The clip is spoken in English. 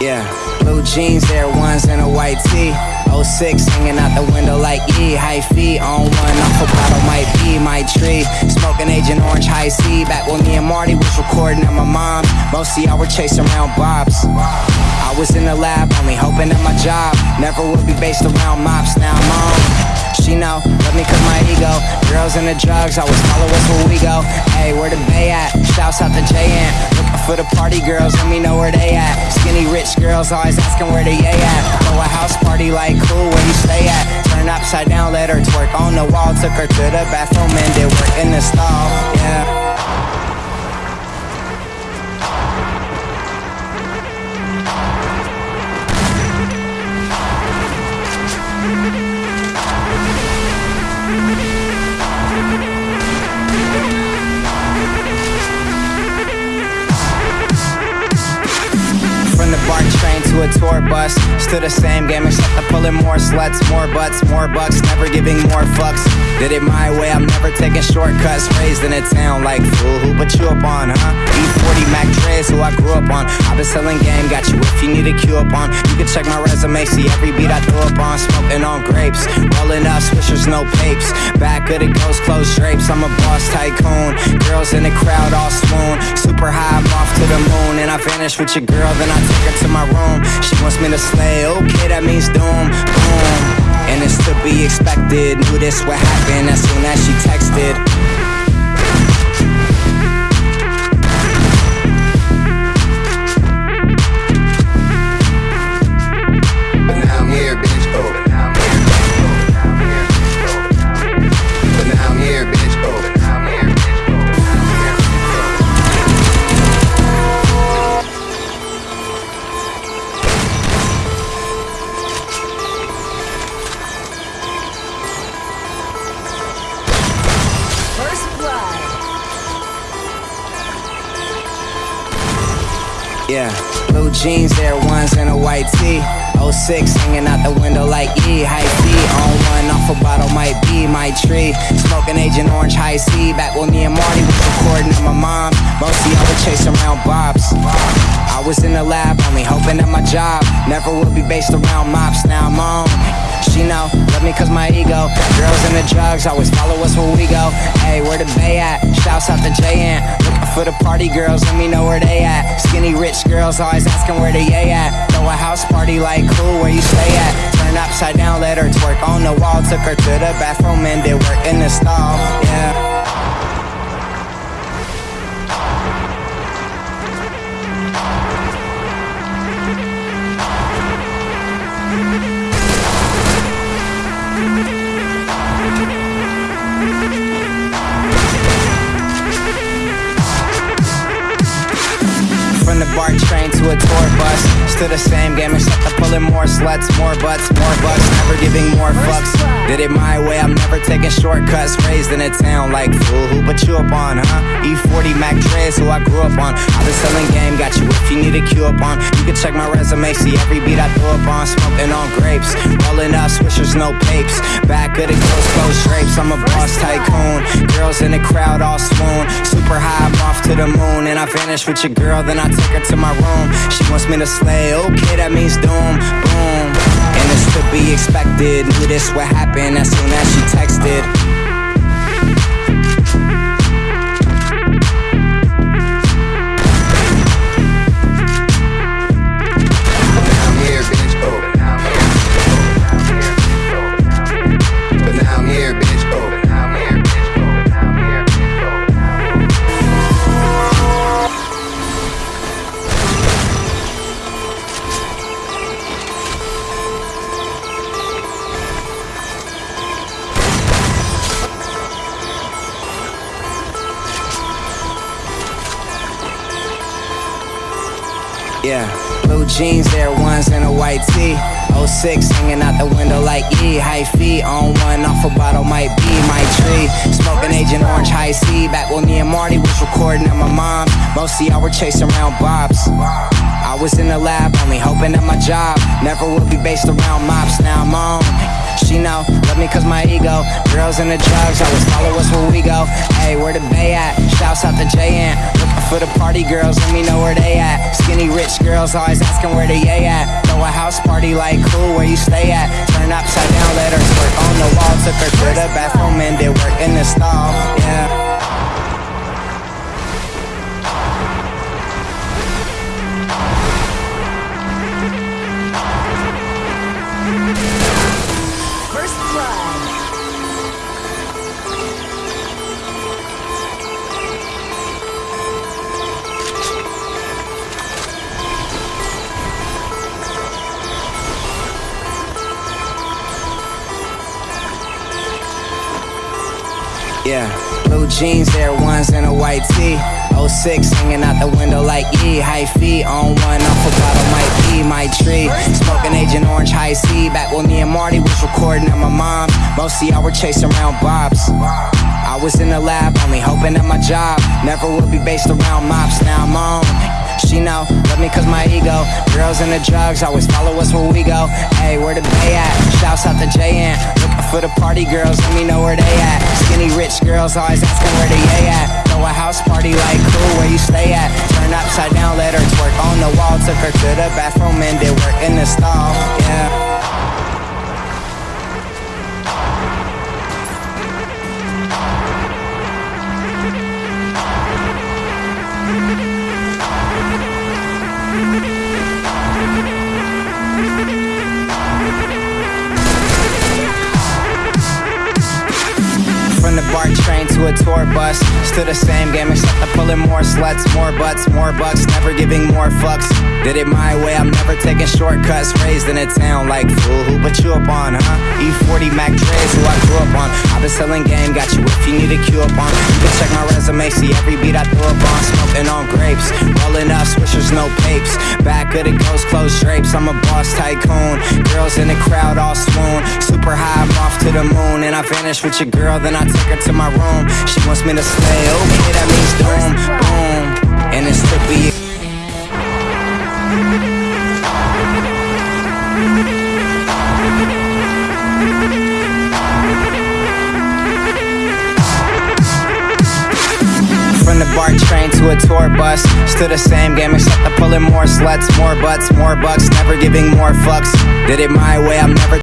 Yeah, blue jeans, Air Ones, and a white tee. 06 hanging out the window like E. High feet on one, off a bottle might be my tree. Smoking Agent Orange High C. Back when me and Marty was recording at my mom. Most of y'all were chasing around bobs. I was in the lab, only hoping that my job never would be based around mops. Now I'm on. She know, let me cut my ego Girls and the drugs, always follow us where we go Hey, where the bay at? Shouts out to JN for the party girls, let me know where they at. Skinny rich girls, always asking where they at. Throw a house party like, cool, where you stay at? Turn upside down, let her twerk on the wall. Took her to the bathroom and did work in the stall, yeah Bartender a tour bus. Still the same game, except I'm pulling more sluts, more butts, more bucks, never giving more fucks. Did it my way, I'm never taking shortcuts. Raised in a town like fool, who put you up on, huh? E40 Mac Dre's who I grew up on. I've been selling game, got you if you need a cue up on. You can check my resume, see every beat I throw up on. Smoking on grapes, rolling up swishers, no papes. Back of the ghost, closed drapes. I'm a boss tycoon. Girls in the crowd all swoon. Super high, I'm off to the moon. And I vanish with your girl, then I take her to my room. She wants me to slay, okay, that means doom, boom. And it's to be expected. Knew this would happen as soon as she texted. Yeah, blue jeans, Air Ones, and a white tee. 06 hanging out the window like E. High feet on one, off a bottle might be my tree. Smoking Agent Orange High C. Back when me and Marty was recording at my mom. Mostly I were chasing around bobs. I was in the lab, only hoping that my job never would be based around mops. Now I'm on. She know, love me cause my ego Girls and the drugs, always follow us where we go Hey, where the bay at? Shouts out to JN Looking for the party girls, let me know where they at. Skinny rich girls, always asking where the yay at. Throw a house party like cool, where you stay at? Turn upside down, let her twerk on the wall. Took her to the bathroom and did work in the stall, train to a tour bus. Still the same game, except I'm pulling more sluts, more butts, more bucks, never giving more fucks. Did it my way, I'm never taking shortcuts. Raised in a town like fool, who put you up on, huh? E40 Mac Dre's who I grew up on. I've been selling game, got you if you need a cue up on. You can check my resume, see every beat I throw up on. Smoking on grapes, rolling up swishers, no papes. Back of the ghost, closed drapes. I'm a boss tycoon. Girls in the crowd all swoon. Super high, I'm off to the moon, and I vanish with your girl, then I take her to my room. She wants me to slay, okay, that means doom, boom. And it's to be expected. Knew this would happen as soon as she texted. Yeah, blue jeans, Air Ones, and a white tee. 06 hanging out the window like E. High feet on one, off a bottle might be my tree. Smoking Agent Orange High C. Back when me and Marty was recording at my mom. Most of y'all were chasing around bobs. I was in the lab, only hoping that my job never would be based around mops. Now I'm on. She know, love me cause my ego Girls and the drugs, always follow us where we go Hey, where the bay at? Shouts out to JN for the party girls, let me know where they at. Skinny rich girls always asking where they at. Throw a house party like cool, where you stay at. Turn upside down, let her twerk on the wall. Took her to the bathroom and did work in the stall. Yeah. Yeah, blue jeans, Air Ones, and a white tee. 06 hanging out the window like E. High feet on one off a bottle, might be my tree. Smoking Agent Orange High C. Back when me and Marty was recording at my mom. Most of y'all were chasing around Bob's. I was in the lab, only hoping that my job never would be based around mops. Now I'm on. She know, love me cause my ego. Girls and the drugs always follow us where we go. Hey, where the bay at? Shouts out to JN. Looking for the party girls, let me know where they at. Skinny rich girls always asking where they at. Throw a house party like cool, where you stay at? Turn upside down, let her twerk on the wall. Took her to the bathroom and did work in the stall. Yeah. The BART train to a tour bus. Still the same game except I'm pulling more sluts More butts, more bucks, never giving more fucks. Did it my way, I'm never taking shortcuts. Raised in a town like fool, who put you up on, huh? E40 Mac Dre's who I grew up on. I've been selling game, got you if you need a cue up on. You can check my resume, see every beat I throw up on. Smoking on grapes, rolling up swishers, no papes. Back of the ghost, closed drapes, I'm a boss tycoon. Girls in the crowd all swoon. Super high, the moon And I vanish with your girl, then I take her to my room. She wants me to stay, okay, that means doom, boom. And it's trippy From the BART train to a tour bus Still the same game except I'm pulling more sluts More butts, more bucks Never giving more fucks. Did it my way, I'm never